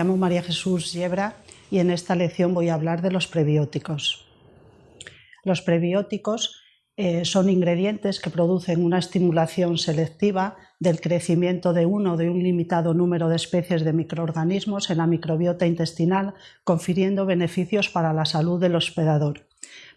Llamo María Jesús Yebra y en esta lección voy a hablar de los prebióticos. Los prebióticos eh, son ingredientes que producen una estimulación selectiva del crecimiento de uno de un limitado número de especies de microorganismos en la microbiota intestinal, confiriendo beneficios para la salud del hospedador.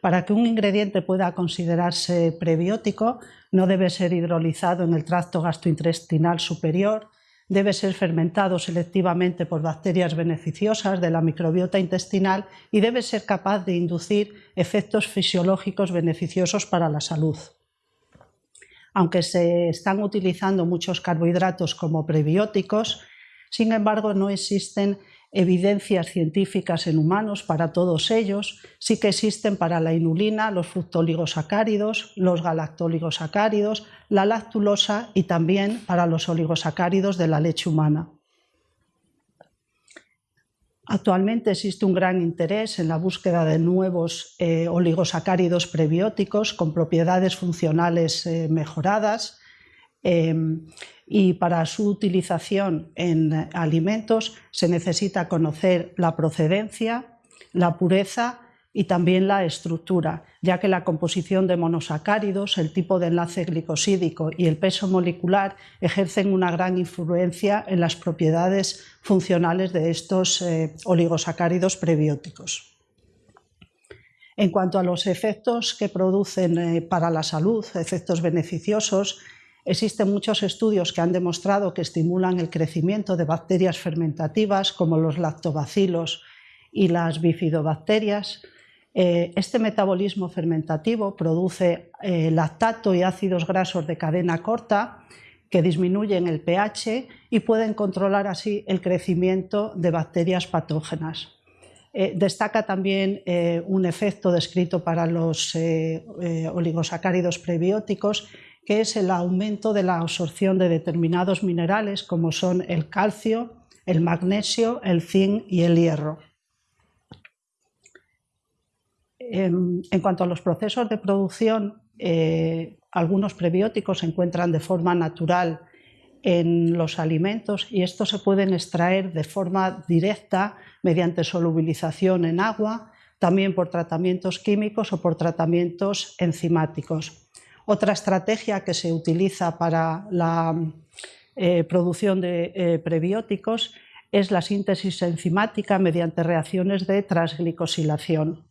Para que un ingrediente pueda considerarse prebiótico, no debe ser hidrolizado en el tracto gastrointestinal superior, debe ser fermentado selectivamente por bacterias beneficiosas de la microbiota intestinal y debe ser capaz de inducir efectos fisiológicos beneficiosos para la salud. Aunque se están utilizando muchos carbohidratos como prebióticos, sin embargo no existen evidencias científicas en humanos para todos ellos, sí que existen para la inulina, los fructoligosacáridos, los galactoligosacáridos, la lactulosa y también para los oligosacáridos de la leche humana. Actualmente existe un gran interés en la búsqueda de nuevos eh, oligosacáridos prebióticos con propiedades funcionales eh, mejoradas, Em, y para su utilización en alimentos se necesita conocer la procedencia, la pureza y también la estructura, ya que la composición de monosacáridos, el tipo de enlace glicosídico y el peso molecular ejercen una gran influencia en las propiedades funcionales de estos eh, oligosacáridos prebióticos. En cuanto a los efectos que producen eh, para la salud, efectos beneficiosos, Existen muchos estudios que han demostrado que estimulan el crecimiento de bacterias fermentativas como los lactobacilos y las bifidobacterias. Eh, este metabolismo fermentativo produce eh, lactato y ácidos grasos de cadena corta que disminuyen el pH y pueden controlar así el crecimiento de bacterias patógenas. Eh, destaca también un efecto descrito para los oligosacáridos prebióticos que es el aumento de la absorción de determinados minerales como son el calcio, el magnesio, el zinc y el hierro. En, cuanto a los procesos de producción, eh, algunos prebióticos se encuentran de forma natural en los alimentos y estos se pueden extraer de forma directa mediante solubilización en agua, también por tratamientos químicos o por tratamientos enzimáticos. Otra estrategia que se utiliza para la eh, producción de eh, prebióticos es la síntesis enzimática mediante reacciones de transglicosilación.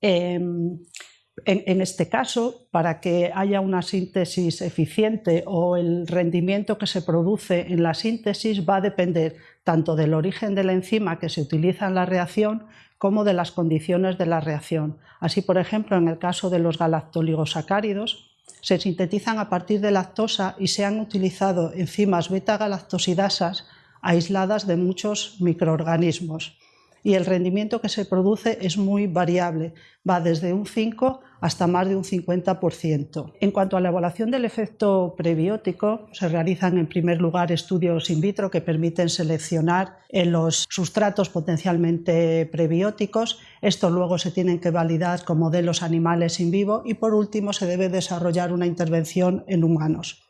Em, en, este caso, para que haya una síntesis eficiente o el rendimiento que se produce en la síntesis va a depender tanto del origen de la enzima que se utiliza en la reacción como de las condiciones de la reacción. Así, por ejemplo, en el caso de los galactoligosacáridos, se sintetizan a partir de lactosa y se han utilizado enzimas beta-galactosidasas aisladas de muchos microorganismos y el rendimiento que se produce es muy variable, va desde un 5 hasta más de un 50%. En cuanto a la evaluación del efecto prebiótico, se realizan en primer lugar estudios in vitro que permiten seleccionar los sustratos potencialmente prebióticos. Estos luego se tienen que validar con modelos animales in vivo y por último se debe desarrollar una intervención en humanos.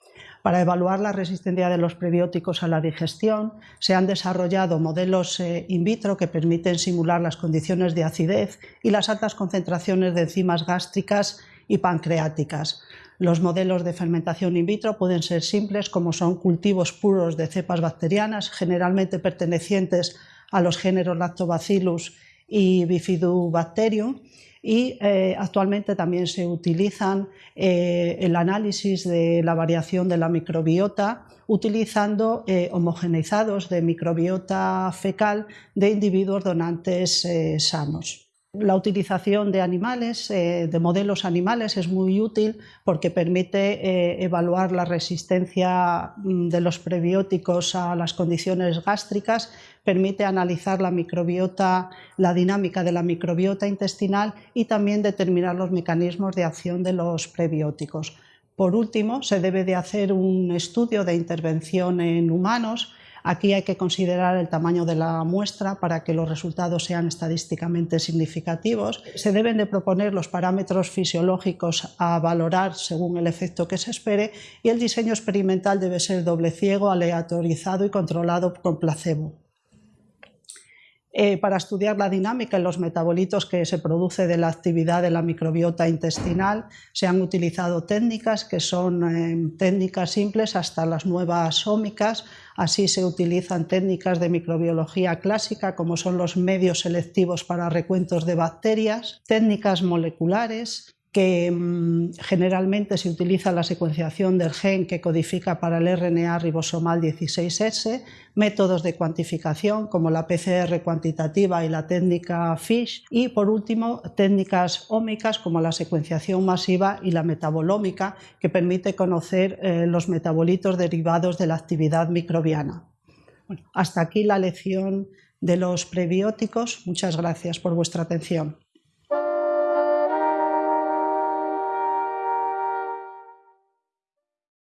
Para evaluar la resistencia de los prebióticos a la digestión, se han desarrollado modelos eh, in vitro que permiten simular las condiciones de acidez y las altas concentraciones de enzimas gástricas y pancreáticas. Los modelos de fermentación in vitro pueden ser simples, como son cultivos puros de cepas bacterianas, generalmente pertenecientes a los géneros Lactobacillus y Bifidobacterium, y eh, actualmente también se utilizan eh, el análisis de la variación de la microbiota utilizando eh, homogeneizados de microbiota fecal de individuos donantes sanos. La utilización de animales, de modelos animales, es muy útil porque permite evaluar la resistencia mm, de los prebióticos a las condiciones gástricas, permite analizar la microbiota, la dinámica de la microbiota intestinal y también determinar los mecanismos de acción de los prebióticos. Por último, se debe de hacer un estudio de intervención en humanos. Aquí hay que considerar el tamaño de la muestra para que los resultados sean estadísticamente significativos. Se deben de proponer los parámetros fisiológicos a valorar según el efecto que se espere y el diseño experimental debe ser doble ciego, aleatorizado y controlado con placebo. Eh, para estudiar la dinámica en los metabolitos que se produce de la actividad de la microbiota intestinal se han utilizado técnicas que son eh, técnicas simples hasta las nuevas ómicas, así se utilizan técnicas de microbiología clásica como son los medios selectivos para recuentos de bacterias, técnicas moleculares, que mm, generalmente se utiliza la secuenciación del gen que codifica para el RNA ribosomal 16S, métodos de cuantificación como la PCR cuantitativa y la técnica FISH y por último técnicas ómicas como la secuenciación masiva y la metabolómica que permite conocer eh, los metabolitos derivados de la actividad microbiana. hasta aquí la lección de los prebióticos. Muchas gracias por vuestra atención.